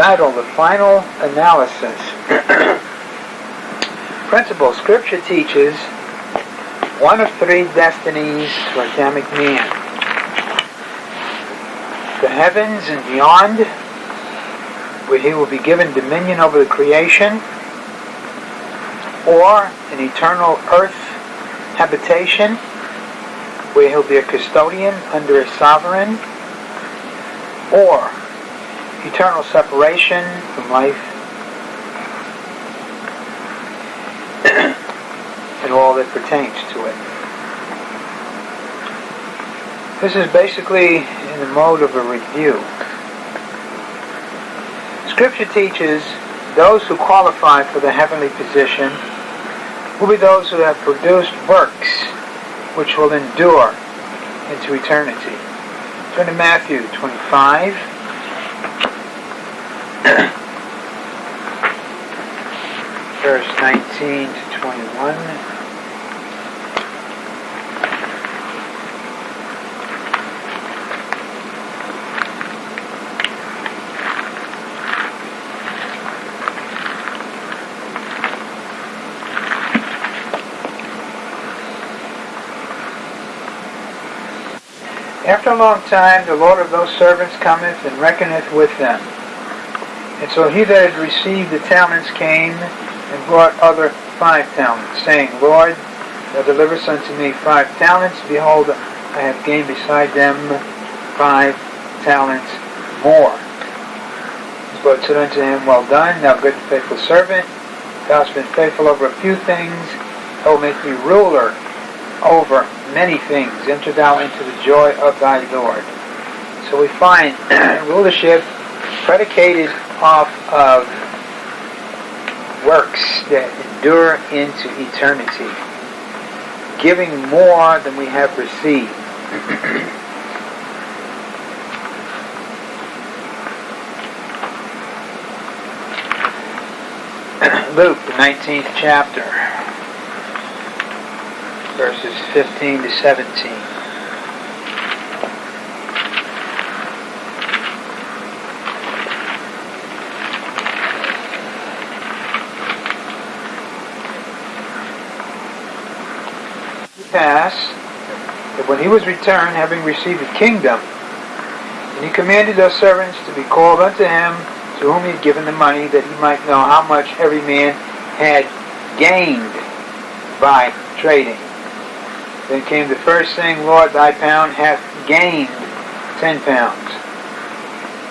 Title, The Final Analysis. Principle, Scripture teaches one of three destinies for Adamic man. The heavens and beyond, where he will be given dominion over the creation, or an eternal earth habitation, where he'll be a custodian under a sovereign, or eternal separation from life and all that pertains to it. This is basically in the mode of a review. Scripture teaches those who qualify for the heavenly position will be those who have produced works which will endure into eternity. Turn to Matthew 25. Verse 19 to 21. After a long time, the Lord of those servants cometh and reckoneth with them. And so he that had received the talents came and brought other five talents, saying, Lord, thou deliverest unto me five talents. Behold, I have gained beside them five talents more. The Lord said unto him, Well done, thou good and faithful servant. Thou hast been faithful over a few things. I will make ruler over many things. Enter thou into the joy of thy Lord. So we find rulership predicated off of works that endure into eternity, giving more than we have received. Luke, the 19th chapter verses 15 to 17. Pass that when he was returned, having received the kingdom, and he commanded those servants to be called unto him, to whom he had given the money, that he might know how much every man had gained by trading. Then came the first saying, Lord, thy pound hath gained ten pounds.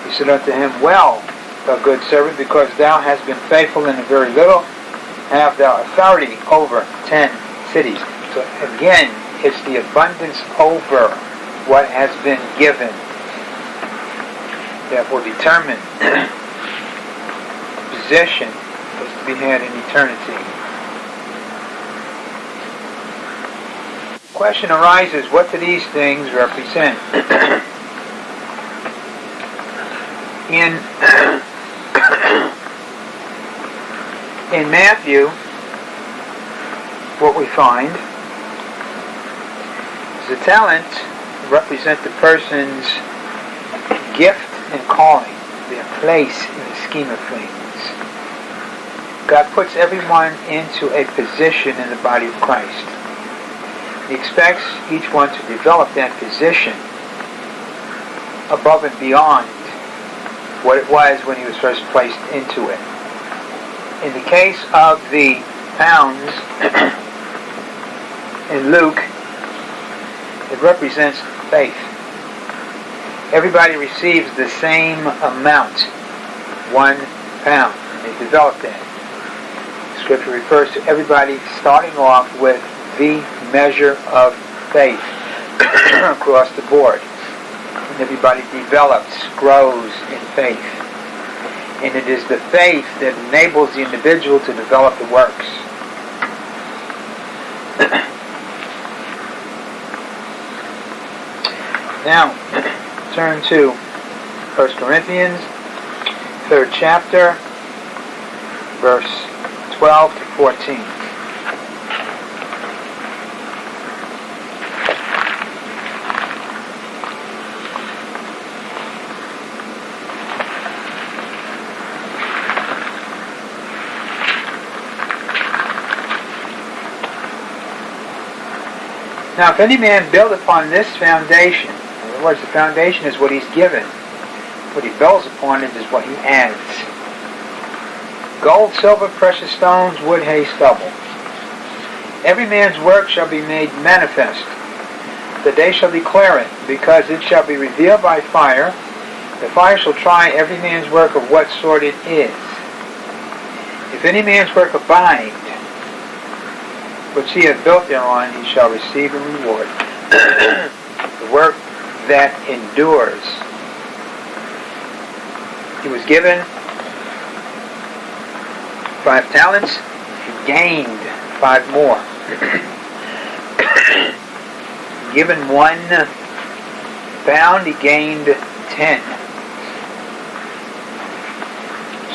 He said unto him, Well, thou good servant, because thou hast been faithful in a very little, have thou authority over ten cities. So again, it's the abundance over what has been given that will determine possession is to be had in eternity. question arises, what do these things represent? in in Matthew, what we find the talent represent the person's gift and calling, their place in the scheme of things. God puts everyone into a position in the body of Christ. He expects each one to develop that position above and beyond what it was when he was first placed into it. In the case of the pounds in Luke, it represents faith. Everybody receives the same amount, one pound. They develop that. Scripture refers to everybody starting off with the measure of faith across the board. And everybody develops, grows in faith. And it is the faith that enables the individual to develop the works. Now, turn to 1 Corinthians, 3rd chapter, verse 12 to 14. Now, if any man build upon this foundation, words, the foundation is what he's given. What he builds upon it is what he adds. Gold, silver, precious stones, wood, hay, stubble. Every man's work shall be made manifest. The day shall declare it, because it shall be revealed by fire. The fire shall try every man's work of what sort it is. If any man's work abide, which he hath built thereon, he shall receive a reward. the work that endures. He was given five talents, he gained five more. given one pound, he gained ten.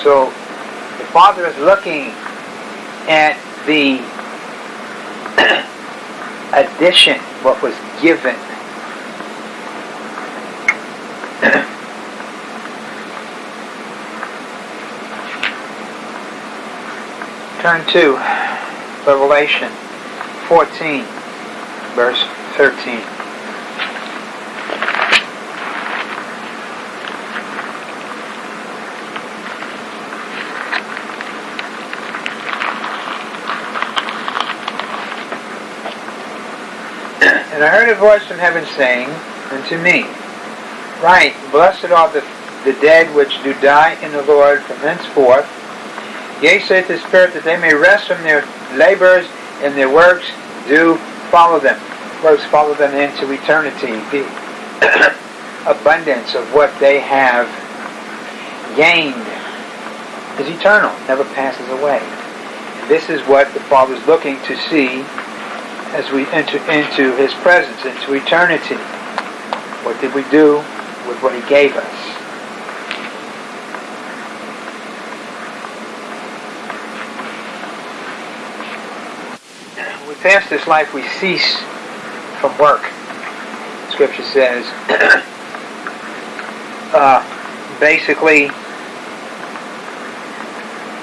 So the Father is looking at the addition, what was given. Turn to Revelation 14, verse 13. And I heard a voice from heaven saying unto me, Write, blessed are the, the dead which do die in the Lord from henceforth. Yea, saith the Spirit, that they may rest from their labors and their works do follow them. Works follow them into eternity. The abundance of what they have gained is eternal, never passes away. This is what the Father is looking to see as we enter into His presence, into eternity. What did we do with what He gave us? We pass this life, we cease from work. Scripture says, uh, basically,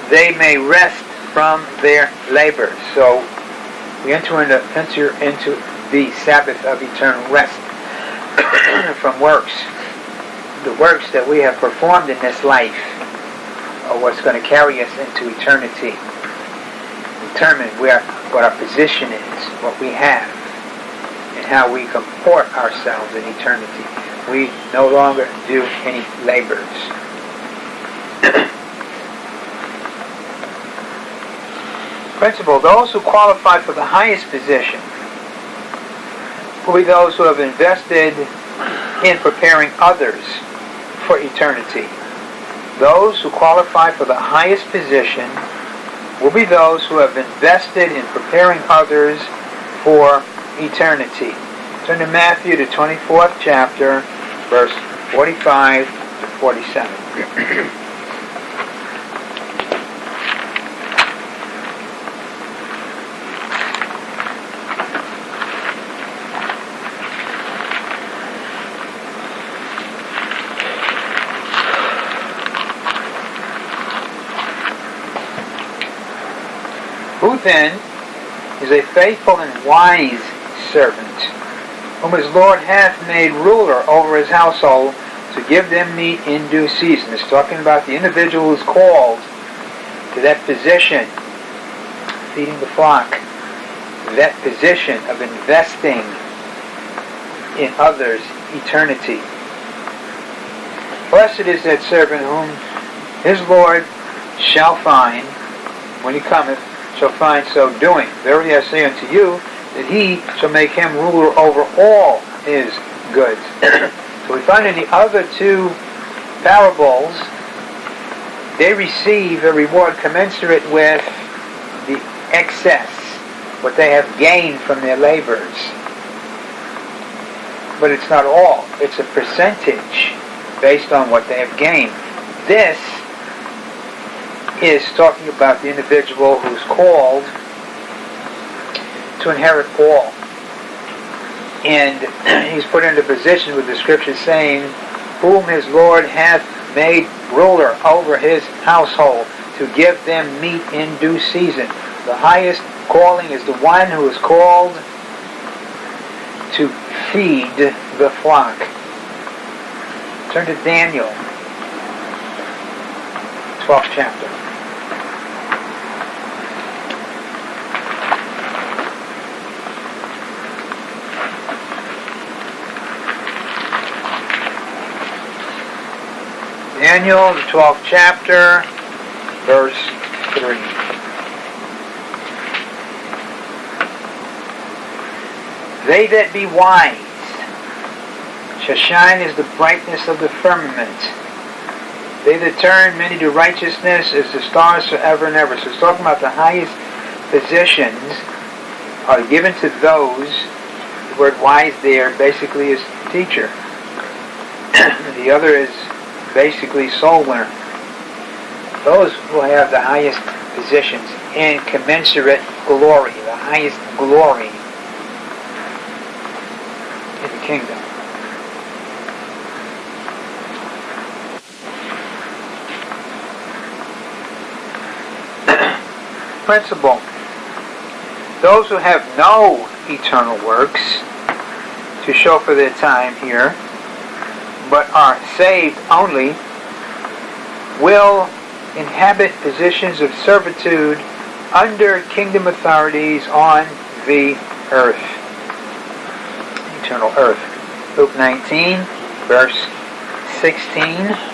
they may rest from their labor. So we enter into, enter into the Sabbath of eternal rest from works. The works that we have performed in this life are what's going to carry us into eternity. Determine where what our position is, what we have, and how we comport ourselves in eternity. We no longer do any labors. Principle, those who qualify for the highest position will be those who have invested in preparing others for eternity. Those who qualify for the highest position will be those who have invested in preparing others for eternity. Turn to Matthew, the 24th chapter, verse 45 to 47. then is a faithful and wise servant, whom his Lord hath made ruler over his household to give them meat in due season. It's talking about the individual who's called to that position, feeding the flock, that position of investing in others' eternity. Blessed is that servant whom his Lord shall find when he cometh shall find so doing. Verily I say unto you, that he shall make him ruler over all his goods. so we find in the other two parables, they receive a reward commensurate with the excess, what they have gained from their labors. But it's not all. It's a percentage based on what they have gained. This is talking about the individual who's called to inherit all. And he's put into position with the scripture saying, whom his Lord hath made ruler over his household to give them meat in due season. The highest calling is the one who is called to feed the flock. Turn to Daniel, 12th chapter. Daniel, the 12th chapter, verse 3. They that be wise shall shine as the brightness of the firmament. They that turn many to righteousness as the stars forever and ever. So it's talking about the highest positions are given to those, the word wise there basically is teacher. the other is basically soul winner. Those will have the highest positions and commensurate glory, the highest glory in the kingdom. Principle. Those who have no eternal works to show for their time here but are saved only, will inhabit positions of servitude under kingdom authorities on the earth. Eternal earth. Luke 19, verse 16.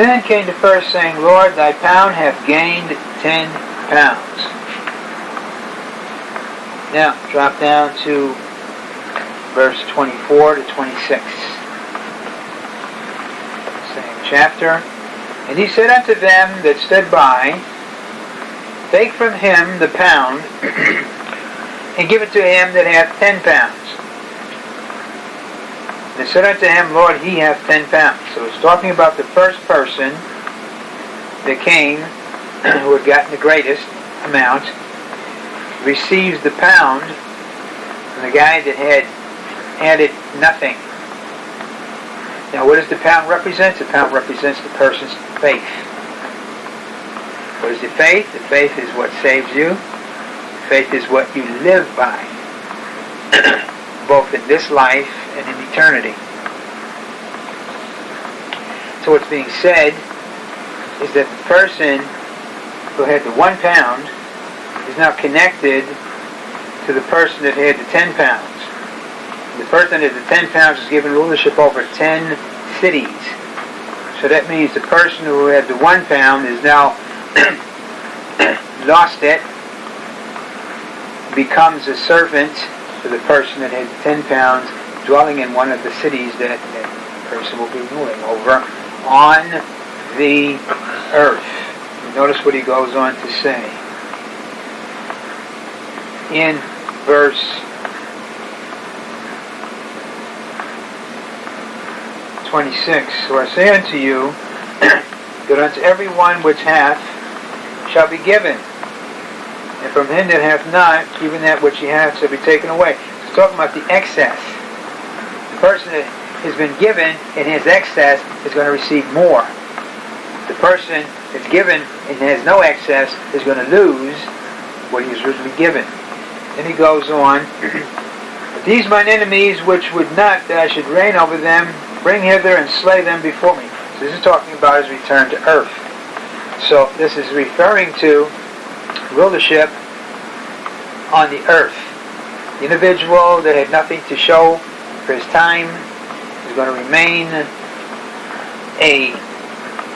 Then came the first, saying, Lord, thy pound hath gained ten pounds. Now, drop down to verse 24 to 26. Same chapter. And he said unto them that stood by, Take from him the pound, and give it to him that hath ten pounds. They said unto him, Lord, he hath ten pounds. So it's talking about the first person that came, who had gotten the greatest amount, receives the pound from the guy that had added nothing. Now, what does the pound represent? The pound represents the person's faith. What is the faith? The faith is what saves you. Faith is what you live by, both in this life and in eternity. So what's being said is that the person who had the one pound is now connected to the person that had the ten pounds. The person that had the ten pounds is given rulership over ten cities. So that means the person who had the one pound is now lost it, becomes a servant to the person that had ten pounds dwelling in one of the cities that that person will be ruling over on the earth. Notice what he goes on to say. In verse 26, So I say unto you, that unto every one which hath shall be given, and from him that hath not, even that which he hath shall be taken away. It's talking about the excess person that has been given in his excess is going to receive more. The person that's given and has no excess is going to lose what he was originally given. Then he goes on, These mine enemies which would not that I should reign over them, bring hither and slay them before me. So this is talking about his return to earth. So this is referring to rulership on the earth. The individual that had nothing to show for his time is going to remain a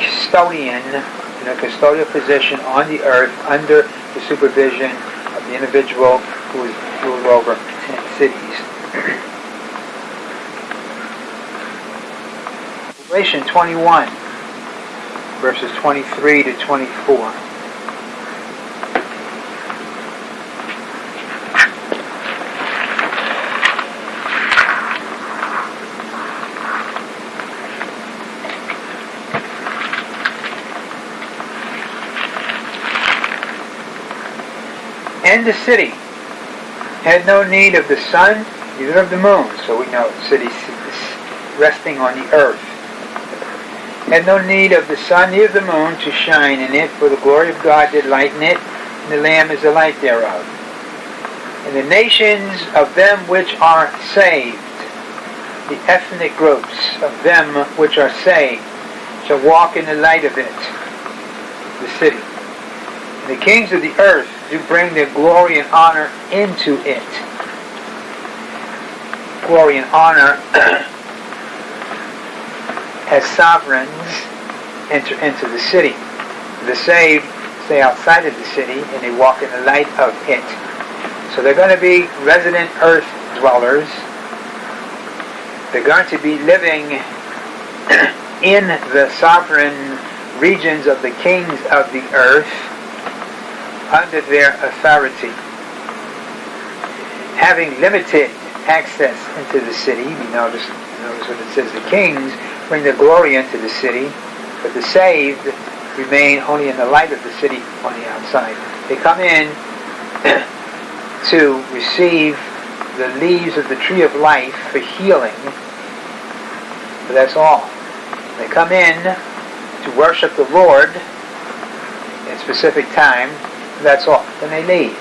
custodian in a custodial position on the earth under the supervision of the individual who is ruled over 10 cities. Revelation 21, verses 23 to 24. And the city had no need of the sun, neither of the moon. So we know the city is resting on the earth. Had no need of the sun, neither of the moon to shine in it, for the glory of God did lighten it, and the Lamb is the light thereof. And the nations of them which are saved, the ethnic groups of them which are saved, shall walk in the light of it, the city. And the kings of the earth do bring their glory and honor into it. Glory and honor as sovereigns enter into the city. The saved stay outside of the city and they walk in the light of it. So they're going to be resident earth dwellers. They're going to be living in the sovereign regions of the kings of the earth under their authority. Having limited access into the city, we notice, notice what it says, the kings bring their glory into the city, but the saved remain only in the light of the city on the outside. They come in to receive the leaves of the tree of life for healing, but that's all. They come in to worship the Lord at specific time, that's all. Then they leave.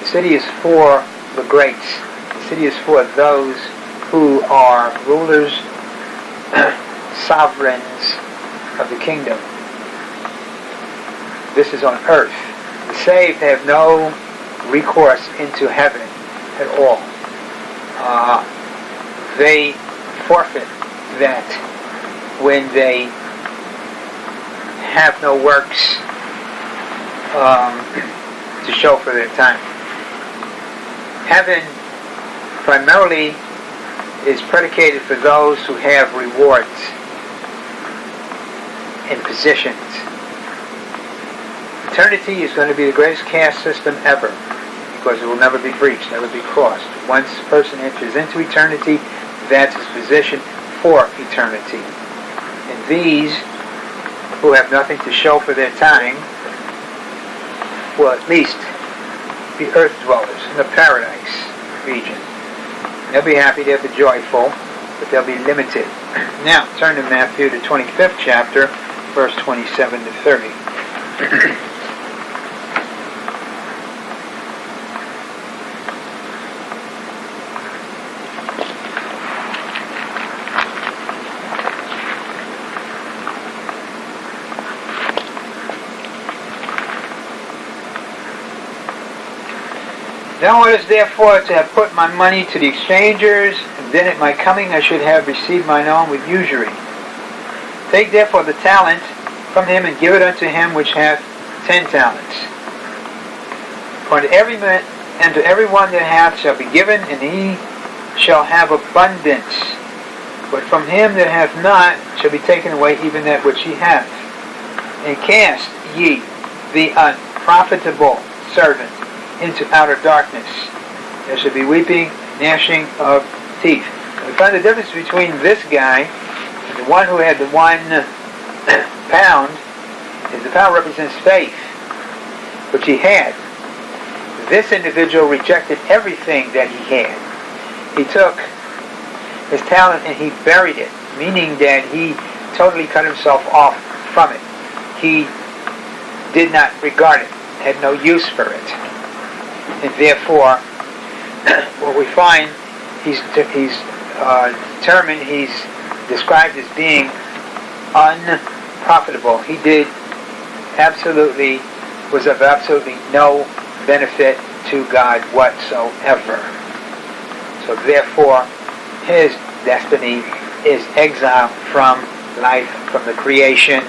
The city is for the greats. The city is for those who are rulers, sovereigns of the kingdom. This is on earth. The saved have no recourse into heaven at all. Uh, they forfeit that when they have no works um, to show for their time. Heaven primarily is predicated for those who have rewards and positions. Eternity is going to be the greatest caste system ever because it will never be breached, never be crossed. Once a person enters into eternity, that's his position for eternity. And these who have nothing to show for their time will at least be earth dwellers in the paradise region. They'll be happy, they'll be joyful, but they'll be limited. Now, turn to Matthew, the 25th chapter, verse 27 to 30. Now it is therefore to have put my money to the exchangers, and then at my coming I should have received mine own with usury. Take therefore the talent from him and give it unto him which hath ten talents. For unto every man and to every one that hath shall be given, and he shall have abundance. But from him that hath not shall be taken away even that which he hath. And cast ye the unprofitable servant into outer darkness. There should be weeping, gnashing of teeth. We find the difference between this guy and the one who had the one pound is the pound represents faith, which he had. This individual rejected everything that he had. He took his talent and he buried it, meaning that he totally cut himself off from it. He did not regard it, had no use for it and therefore what we find he's he's uh, determined he's described as being unprofitable. He did absolutely was of absolutely no benefit to God whatsoever. So therefore his destiny is exile from life, from the creation,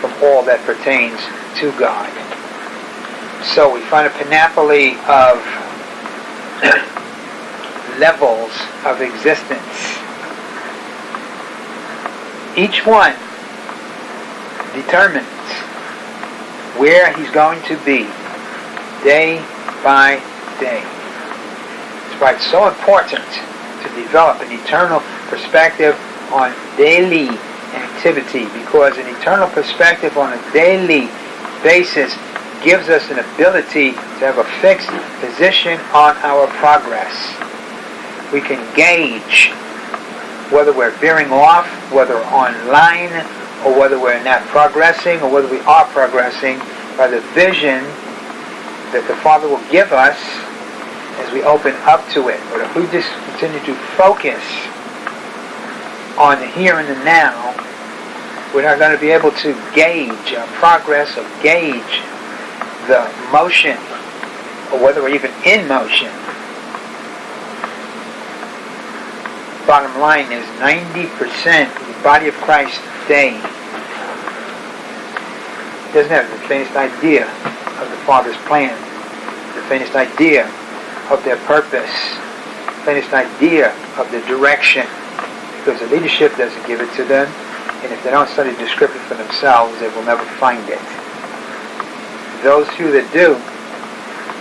from all that pertains to God. So we find a panoply of levels of existence. Each one determines where he's going to be day by day. That's why it's so important to develop an eternal perspective on daily activity because an eternal perspective on a daily basis gives us an ability to have a fixed position on our progress. We can gauge whether we're veering off, whether online, or whether we're not progressing, or whether we are progressing by the vision that the Father will give us as we open up to it. But if we just continue to focus on the here and the now, we're not going to be able to gauge our progress or gauge the motion or whether we're even in motion. Bottom line is 90% of the body of Christ today doesn't have the faintest idea of the Father's plan, the faintest idea of their purpose, the faintest idea of the direction, because the leadership doesn't give it to them, and if they don't study the scripture for themselves, they will never find it. Those few that do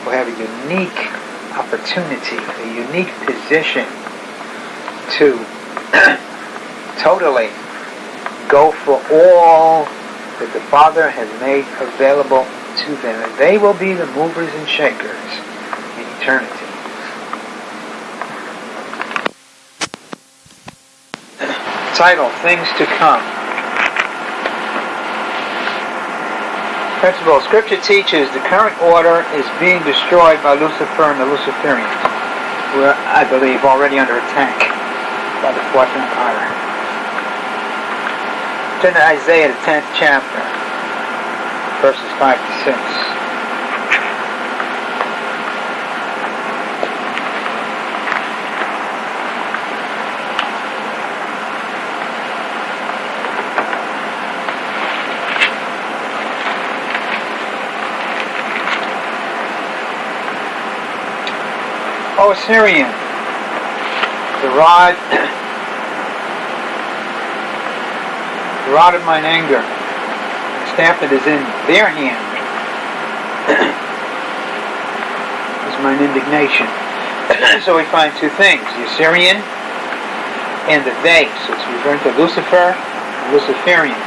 will have a unique opportunity, a unique position to totally go for all that the Father has made available to them. And they will be the movers and shakers in eternity. Title, Things to Come. Principle, Scripture teaches the current order is being destroyed by Lucifer and the Luciferians, who are, I believe, already under attack by the Fourth Empire. Turn to Isaiah, the 10th chapter, verses 5 to 6. O Assyrian, the rod, the rod of mine anger, the staff that is in their hand, is mine indignation. so we find two things, the Assyrian and the they. So it's referring to Lucifer and Luciferians.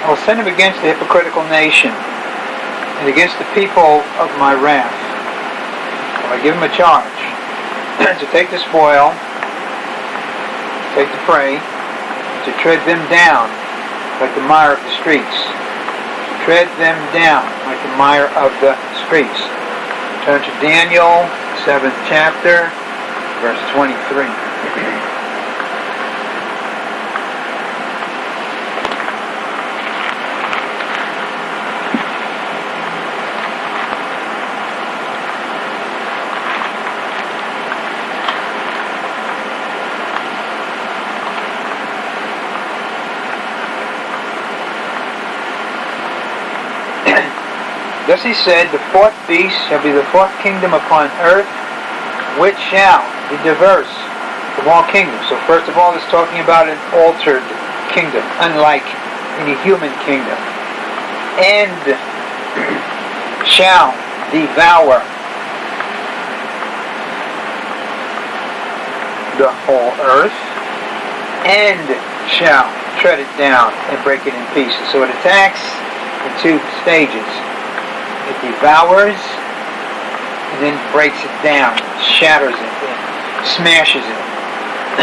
I will send him against the hypocritical nation and against the people of my wrath. I give him a charge to take the spoil, take the prey, to tread them down like the mire of the streets. To tread them down like the mire of the streets. Turn to Daniel, 7th chapter, verse 23. Thus he said, The fourth beast shall be the fourth kingdom upon earth, which shall be diverse from all kingdoms. So first of all, it's talking about an altered kingdom, unlike any human kingdom. And shall devour the whole earth, and shall tread it down and break it in pieces. So it attacks in two stages. It devours and then breaks it down, shatters it, smashes it.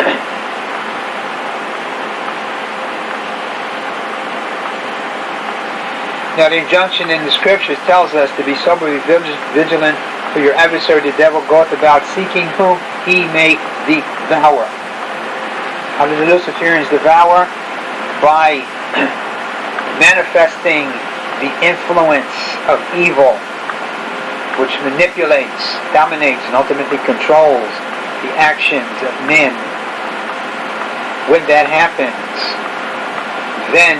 now the injunction in the scriptures tells us to be soberly vigilant for your adversary the devil goeth about seeking whom he may devour. How do the Luciferians devour? By manifesting the influence of evil, which manipulates, dominates, and ultimately controls the actions of men. When that happens, then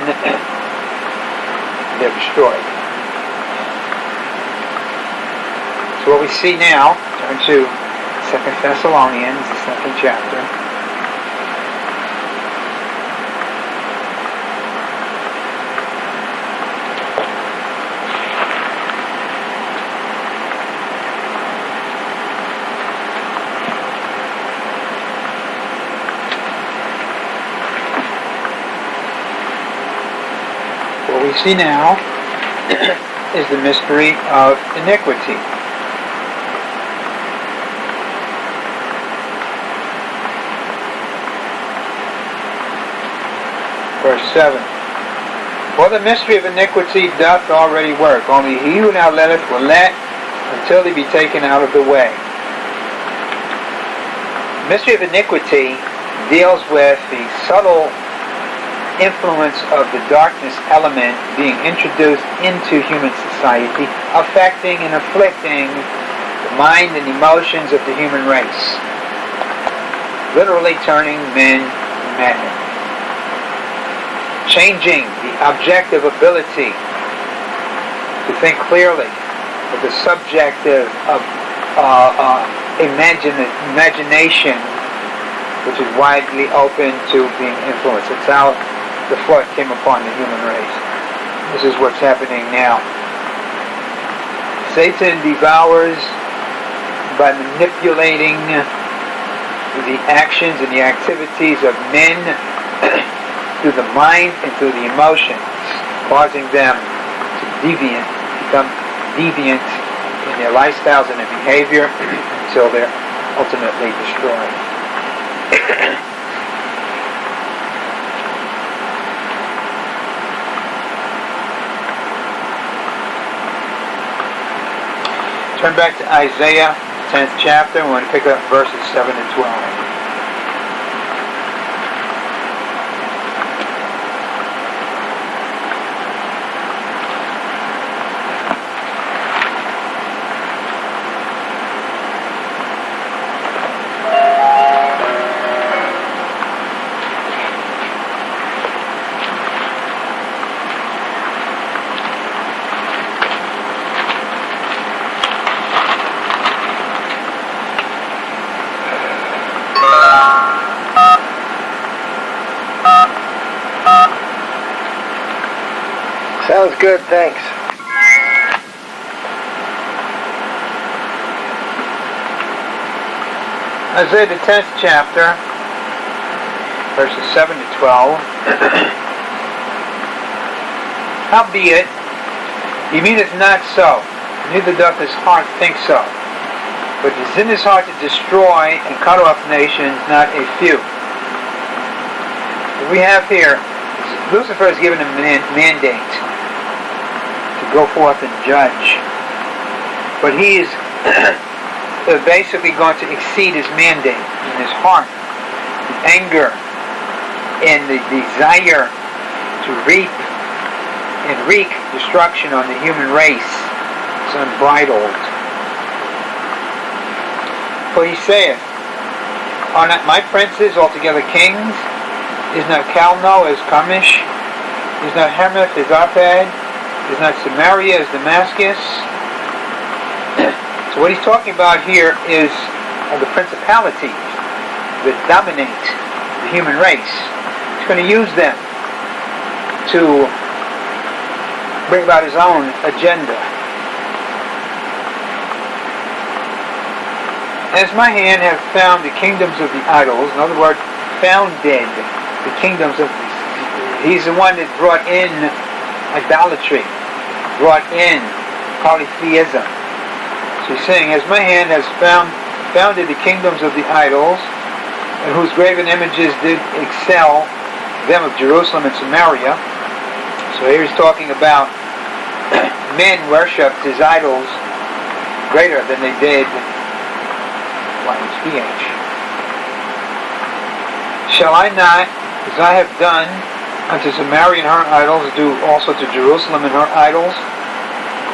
they're destroyed. So what we see now, turn to Second Thessalonians, the second chapter. We see now is the mystery of iniquity. Verse 7. For the mystery of iniquity doth already work, only he who now letteth will let until he be taken out of the way. The mystery of iniquity deals with the subtle influence of the darkness element being introduced into human society, affecting and afflicting the mind and emotions of the human race, literally turning men mad, changing the objective ability to think clearly with the subjective of uh, uh, imagine, imagination which is widely open to being influenced. It's how the flood came upon the human race. This is what's happening now. Satan devours by manipulating the actions and the activities of men through the mind and through the emotions, causing them to deviant, become deviant in their lifestyles and their behavior until they're ultimately destroyed. Turn back to Isaiah, 10th chapter. We're going to pick up verses 7 and 12. Good, thanks. Isaiah the 10th chapter, verses 7 to 12. Howbeit, he meaneth not so, neither doth his heart think so. But it is in his heart to destroy and cut off nations, not a few. What we have here, Lucifer is given a mandate go forth and judge. But he is uh, basically going to exceed his mandate in his heart, the anger, and the desire to reap and wreak destruction on the human race is unbridled. For he saith, Are not my princes altogether kings? Is not Calno as Carchemish? Is not Hamath as Arpad? Is not Samaria as Damascus? so what he's talking about here is the principalities that dominate the human race. He's going to use them to bring about his own agenda. As my hand have found the kingdoms of the idols, in other words, founded the kingdoms of the, he's the one that brought in idolatry brought in polytheism. So he's saying, as my hand has found, founded the kingdoms of the idols, and whose graven images did excel them of Jerusalem and Samaria. So here he's talking about men worshipped his idols greater than they did YHVH. Shall I not, as I have done, unto Samaria and her idols, do also to Jerusalem and her idols.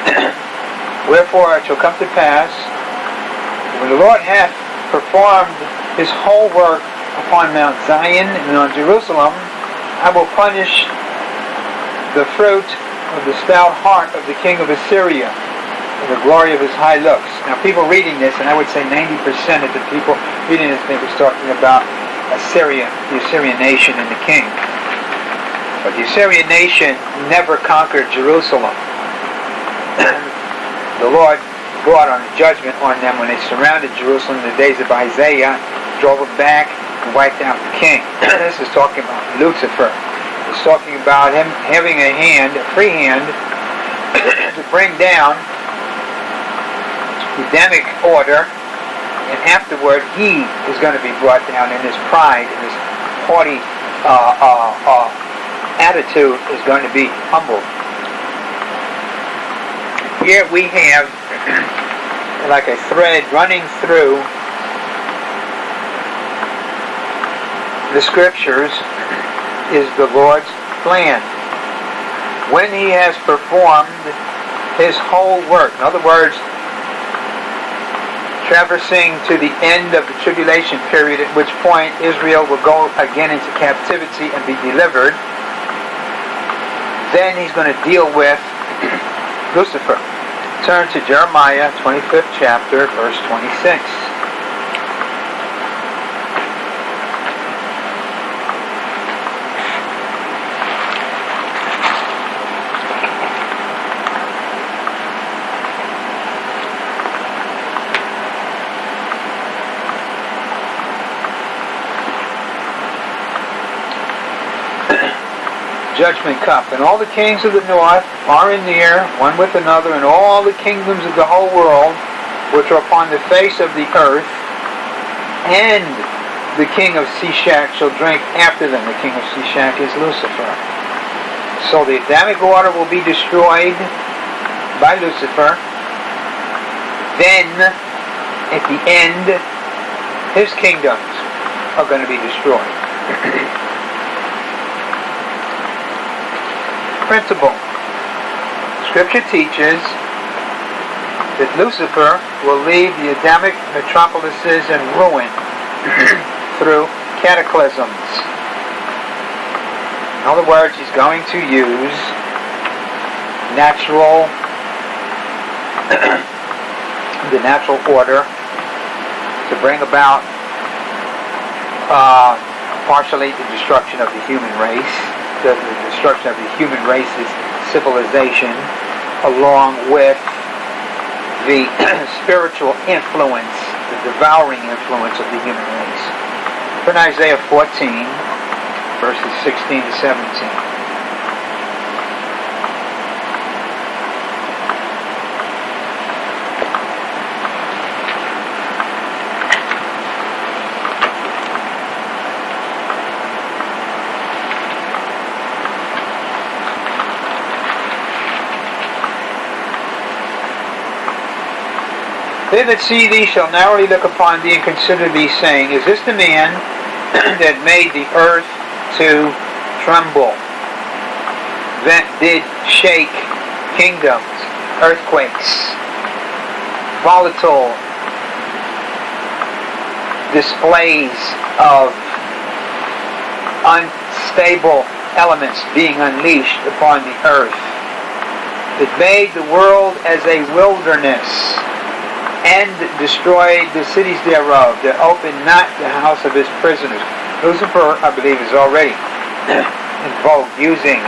Wherefore it shall come to pass, when the Lord hath performed his whole work upon Mount Zion and on Jerusalem, I will punish the fruit of the stout heart of the king of Assyria and the glory of his high looks. Now people reading this, and I would say 90% of the people reading this think it's talking about Assyria, the Assyrian nation and the king. But the Assyrian nation never conquered Jerusalem. the Lord brought on a judgment on them when they surrounded Jerusalem in the days of Isaiah, drove it back, and wiped out the king. this is talking about Lucifer. It's talking about him having a hand, a free hand, to bring down the Adamic order, and afterward he is going to be brought down in his pride and his haughty uh, uh, uh, attitude is going to be humble. Here we have like a thread running through the scriptures is the Lord's plan. When he has performed his whole work, in other words, traversing to the end of the tribulation period, at which point Israel will go again into captivity and be delivered, then he's going to deal with Lucifer. Turn to Jeremiah 25th chapter, verse 26. Judgment cup. And all the kings of the north are in the air, one with another, and all the kingdoms of the whole world, which are upon the face of the earth, and the king of Sheshach shall drink after them. The king of Sheshach is Lucifer. So the Adamic order will be destroyed by Lucifer. Then, at the end, his kingdoms are going to be destroyed. principle. Scripture teaches that Lucifer will leave the Adamic metropolises in ruin through cataclysms. In other words, he's going to use natural, the natural order to bring about uh, partially the destruction of the human race the, the destruction of the human race's civilization, along with the spiritual influence, the devouring influence of the human race. Turn Isaiah 14, verses 16 to 17. That see thee shall narrowly look upon thee and consider thee, saying, Is this the man that made the earth to tremble, that did shake kingdoms, earthquakes, volatile displays of unstable elements being unleashed upon the earth, that made the world as a wilderness, and destroyed the cities thereof, that opened not the house of his prisoners. Lucifer, I believe, is already involved using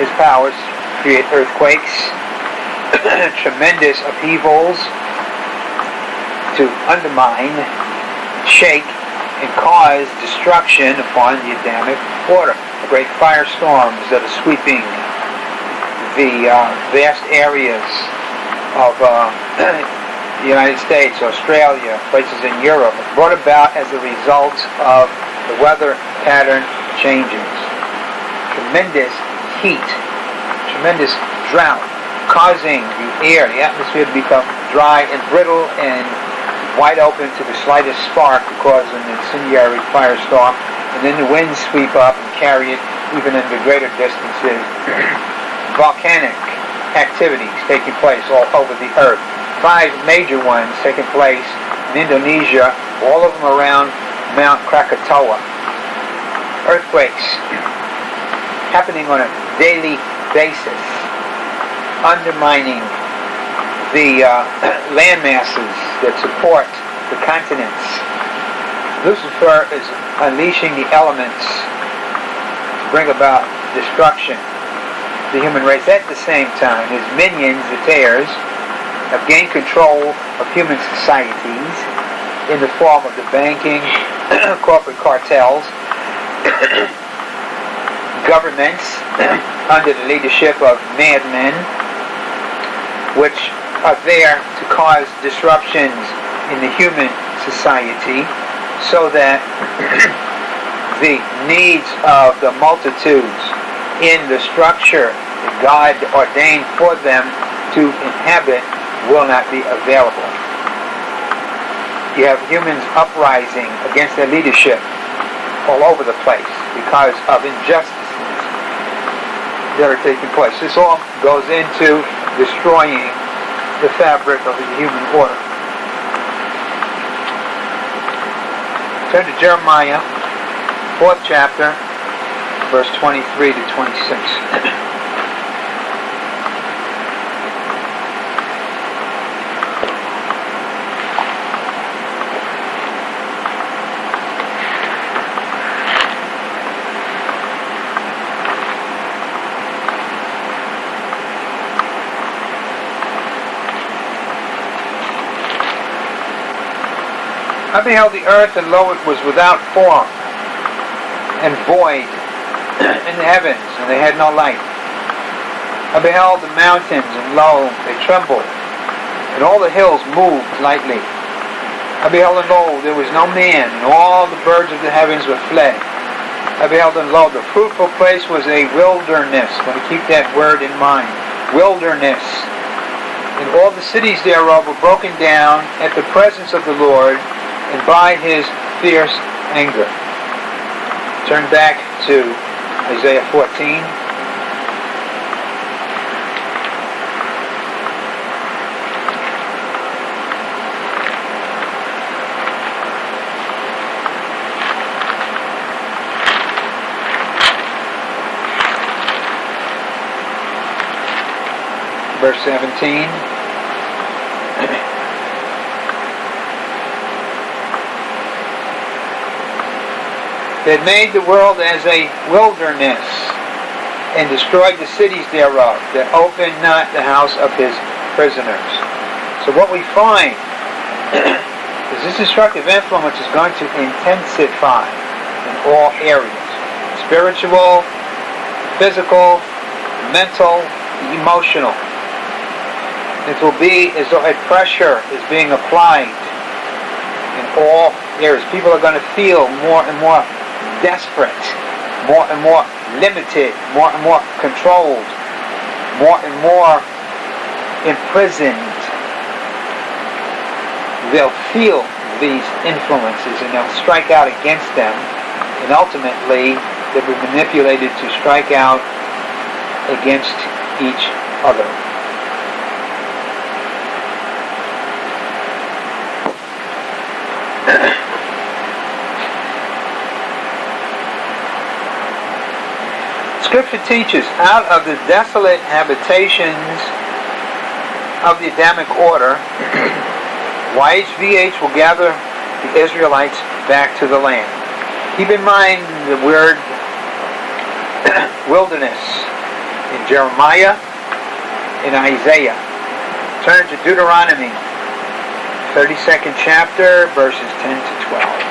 his powers to create earthquakes, tremendous upheavals, to undermine, shake, and cause destruction upon the Adamic order. Great firestorms that are sweeping the uh, vast areas of uh, the United States, Australia, places in Europe, brought about as a result of the weather pattern changes. Tremendous heat, tremendous drought, causing the air, the atmosphere to become dry and brittle and wide open to the slightest spark to cause an incendiary firestorm, and then the winds sweep up and carry it even into greater distances. Volcanic activities taking place all over the earth five major ones taking place in Indonesia, all of them around Mount Krakatoa. Earthquakes happening on a daily basis, undermining the uh, land masses that support the continents. Lucifer is unleashing the elements to bring about destruction the human race. At the same time, his minions, the tares, have gained control of human societies in the form of the banking, corporate cartels, governments under the leadership of madmen which are there to cause disruptions in the human society so that the needs of the multitudes in the structure that God ordained for them to inhabit will not be available. You have humans uprising against their leadership all over the place because of injustices that are taking place. This all goes into destroying the fabric of the human order. Turn to Jeremiah, fourth chapter, verse 23 to 26. I beheld the earth, and lo, it was without form and void in the heavens, and they had no light. I beheld the mountains, and lo, they trembled, and all the hills moved lightly. I beheld, and lo, there was no man, and all the birds of the heavens were fled. I beheld, and lo, the fruitful place was a wilderness. Want to keep that word in mind. Wilderness. And all the cities thereof were broken down at the presence of the Lord, and by his fierce anger. Turn back to Isaiah 14. Verse 17. That made the world as a wilderness and destroyed the cities thereof, that opened not the house of his prisoners. So what we find is this destructive influence is going to intensify in all areas. Spiritual, physical, mental, emotional. It will be as though a pressure is being applied in all areas. People are going to feel more and more desperate, more and more limited, more and more controlled, more and more imprisoned. They'll feel these influences and they'll strike out against them, and ultimately they'll be manipulated to strike out against each other. Scripture teaches out of the desolate habitations of the Adamic order, YHVH will gather the Israelites back to the land. Keep in mind the word wilderness in Jeremiah and Isaiah. Turn to Deuteronomy, 32nd chapter, verses 10 to 12.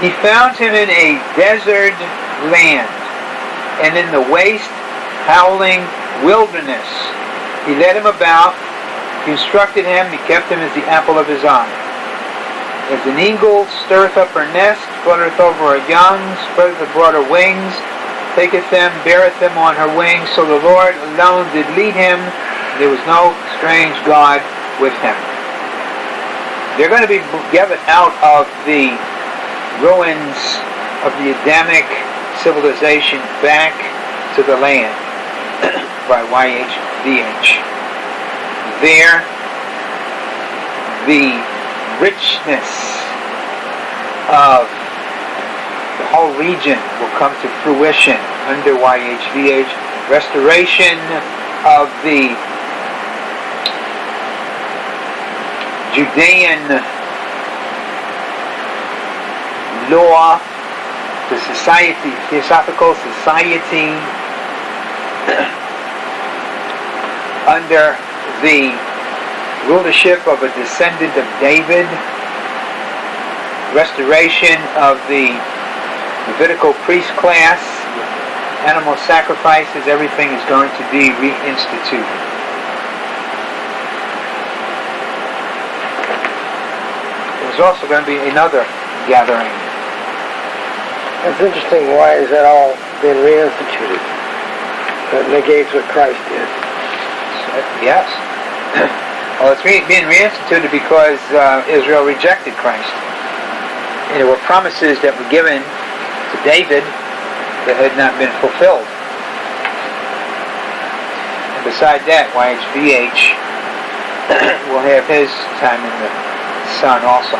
He found him in a desert land and in the waste, howling wilderness. He led him about, he instructed him, he kept him as the apple of his eye. As an eagle stirreth up her nest, fluttereth over her young, spreadeth abroad her wings, taketh them, beareth them on her wings, so the Lord alone did lead him, there was no strange God with him. They're going to be gathered out of the ruins of the Adamic civilization back to the land by YHVH. There, the richness of the whole region will come to fruition under YHVH. Restoration of the Judean law the society, Theosophical Society, under the rulership of a descendant of David, restoration of the Levitical priest class, animal sacrifices, everything is going to be reinstituted. There's also going to be another gathering. That's interesting. Why is that all being reinstituted? That negates what Christ did. Yes. well, it's re- being reinstituted because uh, Israel rejected Christ. And there were promises that were given to David that had not been fulfilled. And beside that, YHVH will have his time in the sun also.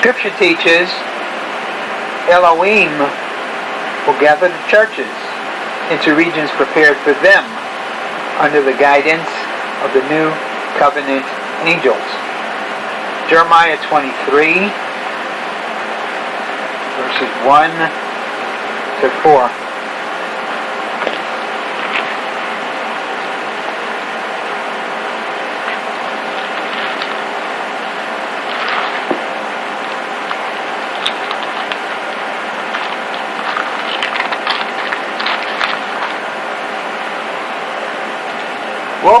Scripture teaches Elohim will gather the churches into regions prepared for them under the guidance of the new covenant angels. Jeremiah 23, verses 1 to 4.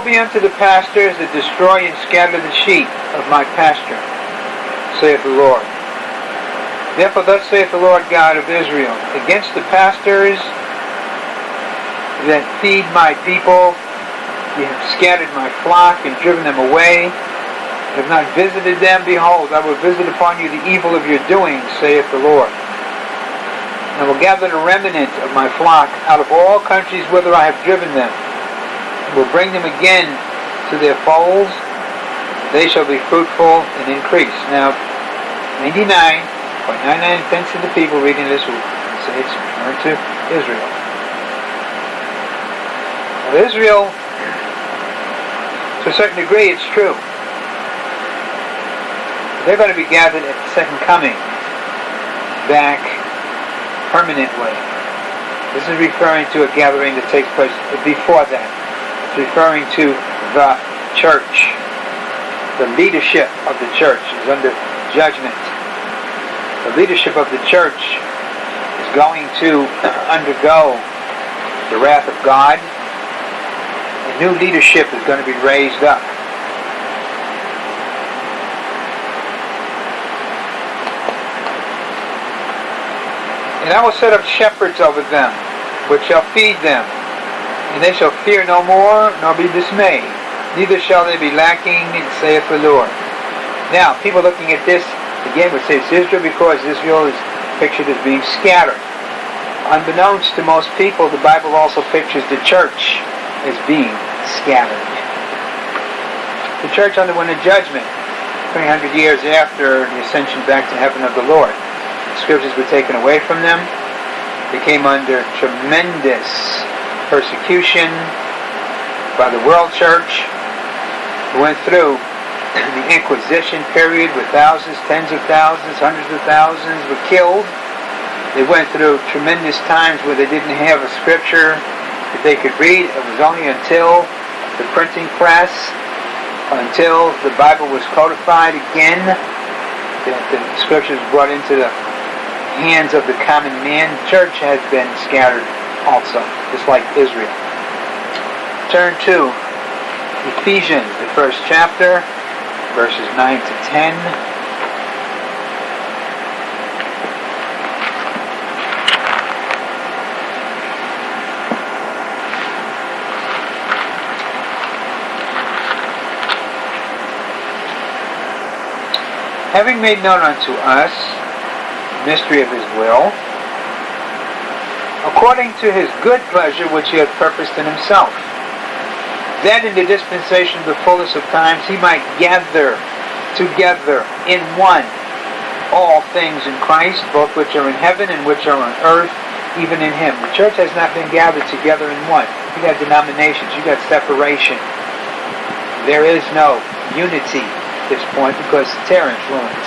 Woe be unto the pastors that destroy and scatter the sheep of my pasture, saith the Lord. Therefore thus saith the Lord God of Israel, against the pastors that feed my people, ye have scattered my flock and driven them away, have not visited them, behold, I will visit upon you the evil of your doings, saith the Lord. And I will gather the remnant of my flock out of all countries whither I have driven them, will bring them again to their folds. They shall be fruitful and increase. Now, 99.99 pence of the people reading this will say it's referring to Israel. Now, Israel, to a certain degree, it's true. They're going to be gathered at the second coming back permanently. This is referring to a gathering that takes place before that referring to the church. The leadership of the church is under judgment. The leadership of the church is going to undergo the wrath of God. A new leadership is going to be raised up. And I will set up shepherds over them, which shall feed them and they shall fear no more, nor be dismayed. Neither shall they be lacking, saith the Lord. Now, people looking at this, again, would say it's Israel because Israel is pictured as being scattered. Unbeknownst to most people, the Bible also pictures the church as being scattered. The church underwent a judgment 300 years after the ascension back to heaven of the Lord. The scriptures were taken away from them. They came under tremendous persecution by the world church. We went through the Inquisition period where thousands, tens of thousands, hundreds of thousands were killed. They went through tremendous times where they didn't have a scripture that they could read. It was only until the printing press, until the Bible was codified again, that the scriptures brought into the hands of the common man. Church has been scattered also, just like Israel. Turn to Ephesians, the first chapter, verses 9 to 10. Having made known unto us the mystery of his will, according to his good pleasure which he had purposed in himself. That in the dispensation of the fullness of times he might gather together in one all things in Christ, both which are in heaven and which are on earth, even in him. The church has not been gathered together in one. You got denominations, you got separation. There is no unity at this point because the terror influence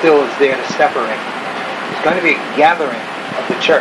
still is there to separate. There's going to be a gathering of the church.